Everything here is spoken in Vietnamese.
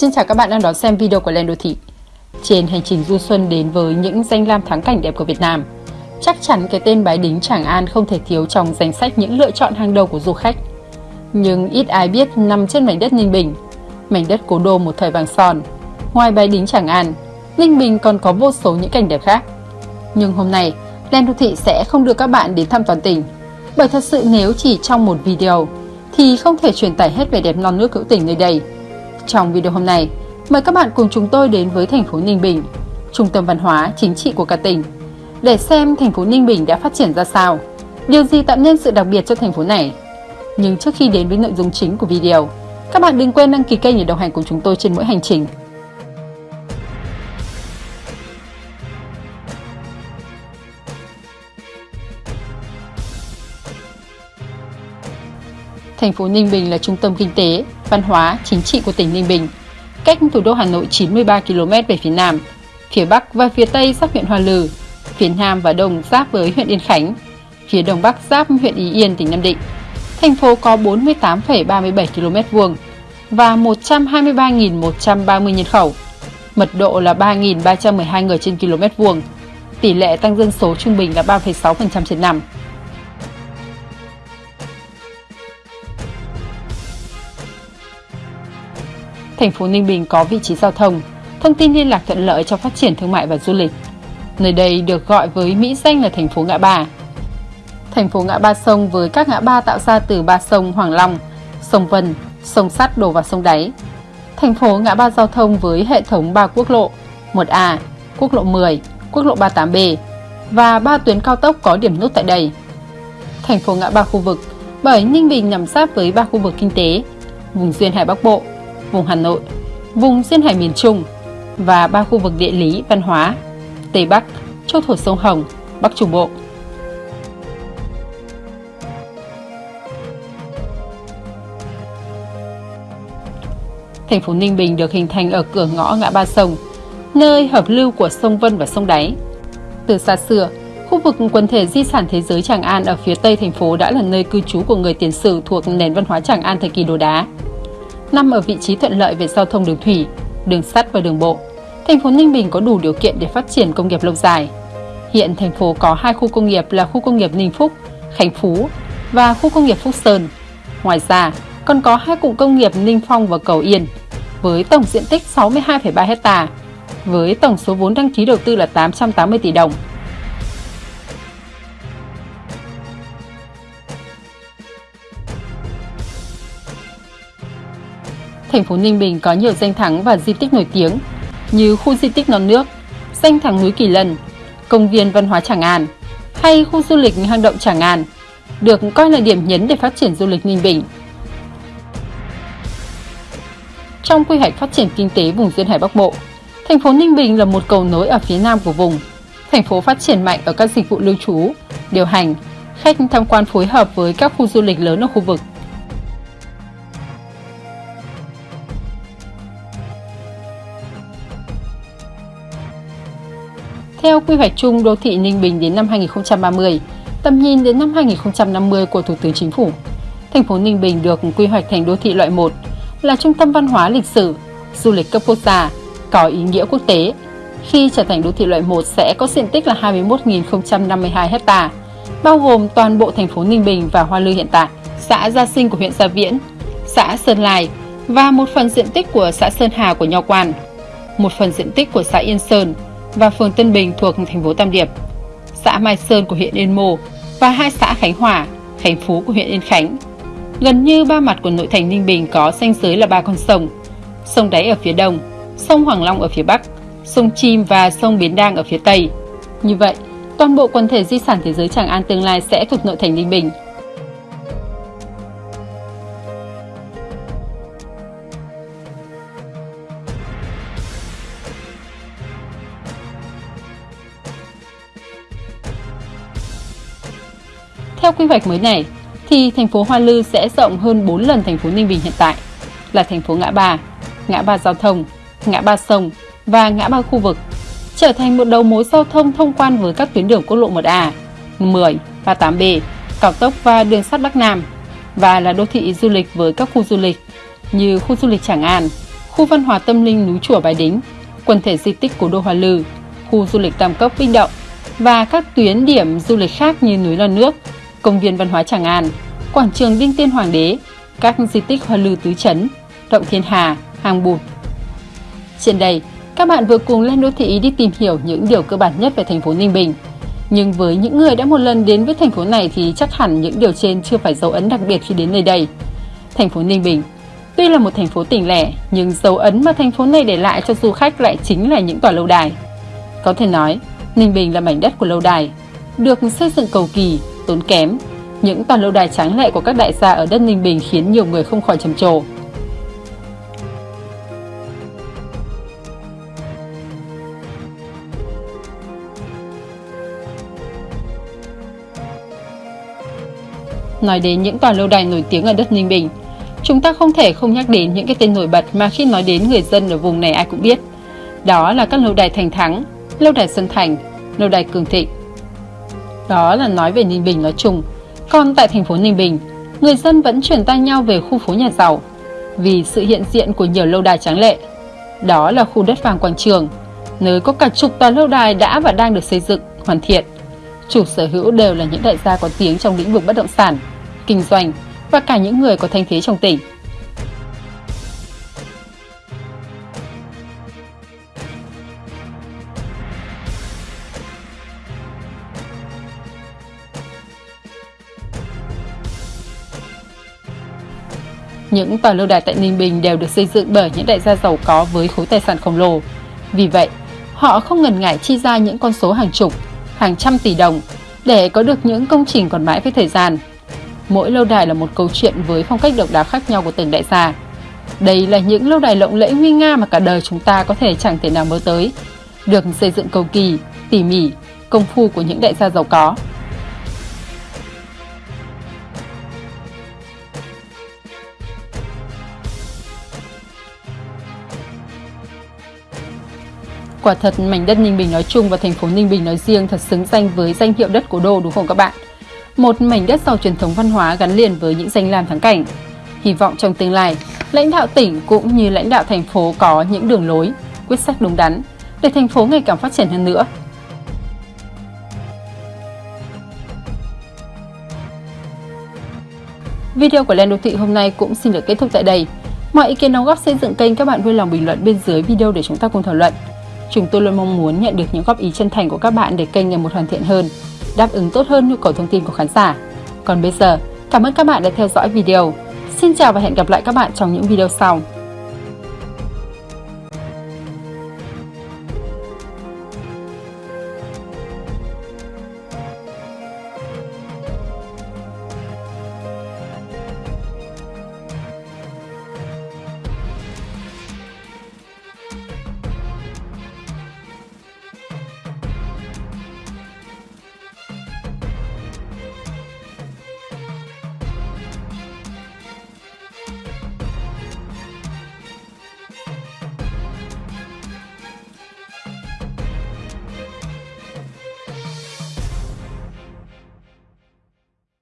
Xin chào các bạn đang đón xem video của Lên Đô Thị. Trên hành trình du xuân đến với những danh lam thắng cảnh đẹp của Việt Nam, chắc chắn cái tên Bái Đính Tràng An không thể thiếu trong danh sách những lựa chọn hàng đầu của du khách. Nhưng ít ai biết nằm trên mảnh đất Ninh Bình, mảnh đất cố đô một thời vàng son. Ngoài Bái Đính Tràng An, Ninh Bình còn có vô số những cảnh đẹp khác. Nhưng hôm nay, Lên Đô Thị sẽ không đưa các bạn đến thăm toàn tỉnh, bởi thật sự nếu chỉ trong một video thì không thể truyền tải hết vẻ đẹp non nước hữu tình nơi đây. Trong video hôm nay, mời các bạn cùng chúng tôi đến với thành phố Ninh Bình, trung tâm văn hóa chính trị của cả tỉnh, để xem thành phố Ninh Bình đã phát triển ra sao, điều gì tạo nên sự đặc biệt cho thành phố này. Nhưng trước khi đến với nội dung chính của video, các bạn đừng quên đăng ký kênh để đồng hành cùng chúng tôi trên mỗi hành trình. Thành phố Ninh Bình là trung tâm kinh tế, văn hóa, chính trị của tỉnh Ninh Bình, cách thủ đô Hà Nội 93 km về phía nam, phía bắc và phía tây giáp huyện Hoa Lư, phía nam và đông giáp với huyện Yên Khánh, phía đông bắc giáp huyện Ý Yên, tỉnh Nam Định. Thành phố có 48,37 km vuông và 123.130 nhân khẩu. Mật độ là 3.312 người trên km vuông. Tỷ lệ tăng dân số trung bình là 3,6% trên năm. Thành phố Ninh Bình có vị trí giao thông, thông tin liên lạc thuận lợi cho phát triển thương mại và du lịch. Nơi đây được gọi với mỹ danh là thành phố ngã ba. Thành phố ngã ba sông với các ngã ba tạo ra từ ba sông Hoàng Long, sông Vân, sông Sắt đổ vào sông Đáy. Thành phố ngã ba giao thông với hệ thống 3 quốc lộ, 1A, quốc lộ 10, quốc lộ 38B và ba tuyến cao tốc có điểm nút tại đây. Thành phố ngã ba khu vực bởi Ninh Bình nằm sát với ba khu vực kinh tế, vùng duyên hải Bắc Bộ, vùng Hà Nội, vùng duyên hải miền Trung và ba khu vực địa lý văn hóa Tây Bắc, châu thổ sông Hồng, Bắc Trung Bộ. Thành phố Ninh Bình được hình thành ở cửa ngõ ngã ba sông, nơi hợp lưu của sông Vân và sông Đáy. Từ xa xưa, khu vực quần thể di sản thế giới Tràng An ở phía tây thành phố đã là nơi cư trú của người tiền sử thuộc nền văn hóa Tràng An thời kỳ đồ đá nằm ở vị trí thuận lợi về giao thông đường thủy, đường sắt và đường bộ. Thành phố Ninh Bình có đủ điều kiện để phát triển công nghiệp lâu dài. Hiện thành phố có hai khu công nghiệp là khu công nghiệp Ninh Phúc, Khánh Phú và khu công nghiệp Phúc Sơn. Ngoài ra, còn có hai cụm công nghiệp Ninh Phong và Cầu Yên với tổng diện tích 62,3 hecta với tổng số vốn đăng ký đầu tư là 880 tỷ đồng. Thành phố Ninh Bình có nhiều danh thắng và di tích nổi tiếng như khu di tích non nước, danh thắng núi Kỳ Lân, công viên văn hóa Tràng An hay khu du lịch hang động Tràng An, được coi là điểm nhấn để phát triển du lịch Ninh Bình. Trong quy hoạch phát triển kinh tế vùng duyên hải Bắc Bộ, thành phố Ninh Bình là một cầu nối ở phía nam của vùng. Thành phố phát triển mạnh ở các dịch vụ lưu trú, điều hành, khách tham quan phối hợp với các khu du lịch lớn ở khu vực Theo quy hoạch chung đô thị Ninh Bình đến năm 2030, tầm nhìn đến năm 2050 của Thủ tướng Chính phủ, thành phố Ninh Bình được quy hoạch thành đô thị loại 1, là trung tâm văn hóa lịch sử, du lịch cấp quốc gia, có ý nghĩa quốc tế. Khi trở thành đô thị loại 1 sẽ có diện tích là 21.052 hecta, bao gồm toàn bộ thành phố Ninh Bình và Hoa Lư hiện tại, xã Gia Sinh của huyện Gia Viễn, xã Sơn Lai và một phần diện tích của xã Sơn Hà của Nho Quan, một phần diện tích của xã Yên Sơn, và phường Tân Bình thuộc thành phố Tam Điệp, xã Mai Sơn của huyện Yên Mô và hai xã Khánh Hòa, Khánh Phú của huyện Yên Khánh. Gần như ba mặt của nội thành Ninh Bình có ranh giới là ba con sông, sông Đáy ở phía đông, sông Hoàng Long ở phía bắc, sông Chim và sông Biến Đang ở phía tây. Như vậy, toàn bộ quần thể di sản thế giới Tràng An tương lai sẽ thuộc nội thành Ninh Bình. Theo quy hoạch mới này, thì thành phố Hoa Lư sẽ rộng hơn 4 lần thành phố Ninh Bình hiện tại, là thành phố ngã ba, ngã ba giao thông, ngã ba sông và ngã ba khu vực, trở thành một đầu mối giao thông thông quan với các tuyến đường quốc lộ 1A, 10, 38B, cao tốc và đường sắt Bắc Nam và là đô thị du lịch với các khu du lịch như khu du lịch Tràng An, khu văn hóa tâm linh núi chùa Bái Đính, quần thể di tích cố đô Hoa Lư, khu du lịch Tam Cốc Binh Động và các tuyến điểm du lịch khác như núi Lon Nước, công viên văn hóa Tràng An, quảng trường Đinh Tiên Hoàng đế, các di tích Hoa Lư Tứ chấn Động Thiên Hà, Hàng Bụt. Trên đây, các bạn vừa cùng lên đô thị đi tìm hiểu những điều cơ bản nhất về thành phố Ninh Bình. Nhưng với những người đã một lần đến với thành phố này thì chắc hẳn những điều trên chưa phải dấu ấn đặc biệt khi đến nơi đây. Thành phố Ninh Bình Tuy là một thành phố tỉnh lẻ, nhưng dấu ấn mà thành phố này để lại cho du khách lại chính là những tòa lâu đài. Có thể nói, Ninh Bình là mảnh đất của lâu đài, được xây dựng cầu kỳ, tốn kém. Những tòa lâu đài tráng lệ của các đại gia ở đất Ninh Bình khiến nhiều người không khỏi trầm trồ. Nói đến những tòa lâu đài nổi tiếng ở đất Ninh Bình, chúng ta không thể không nhắc đến những cái tên nổi bật mà khi nói đến người dân ở vùng này ai cũng biết. Đó là các lâu đài Thành Thắng, lâu đài Xuân Thành, lâu đài Cường Thịnh. Đó là nói về Ninh Bình nói chung. Còn tại thành phố Ninh Bình, người dân vẫn chuyển tay nhau về khu phố nhà giàu vì sự hiện diện của nhiều lâu đài tráng lệ. Đó là khu đất vàng quảng trường, nơi có cả chục tòa lâu đài đã và đang được xây dựng, hoàn thiện. Chủ sở hữu đều là những đại gia có tiếng trong lĩnh vực bất động sản, kinh doanh và cả những người có thanh thế trong tỉnh. Những tòa lâu đài tại Ninh Bình đều được xây dựng bởi những đại gia giàu có với khối tài sản khổng lồ. Vì vậy, họ không ngần ngại chi ra những con số hàng chục, hàng trăm tỷ đồng để có được những công trình còn mãi với thời gian. Mỗi lâu đài là một câu chuyện với phong cách độc đáo khác nhau của từng đại gia. Đây là những lâu đài lộng lẫy nguy nga mà cả đời chúng ta có thể chẳng thể nào mơ tới. Được xây dựng cầu kỳ, tỉ mỉ, công phu của những đại gia giàu có. Quả thật mảnh đất Ninh Bình nói chung và thành phố Ninh Bình nói riêng thật xứng danh với danh hiệu đất cố đô đúng không các bạn? Một mảnh đất giàu truyền thống văn hóa gắn liền với những danh lam thắng cảnh. Hy vọng trong tương lai, lãnh đạo tỉnh cũng như lãnh đạo thành phố có những đường lối, quyết sách đúng đắn để thành phố ngày càng phát triển hơn nữa. Video của Lên Đô Thị hôm nay cũng xin được kết thúc tại đây. Mọi ý kiến đóng góp xây dựng kênh các bạn vui lòng bình luận bên dưới video để chúng ta cùng thảo luận. Chúng tôi luôn mong muốn nhận được những góp ý chân thành của các bạn để kênh ngày một hoàn thiện hơn, đáp ứng tốt hơn nhu cầu thông tin của khán giả. Còn bây giờ, cảm ơn các bạn đã theo dõi video. Xin chào và hẹn gặp lại các bạn trong những video sau.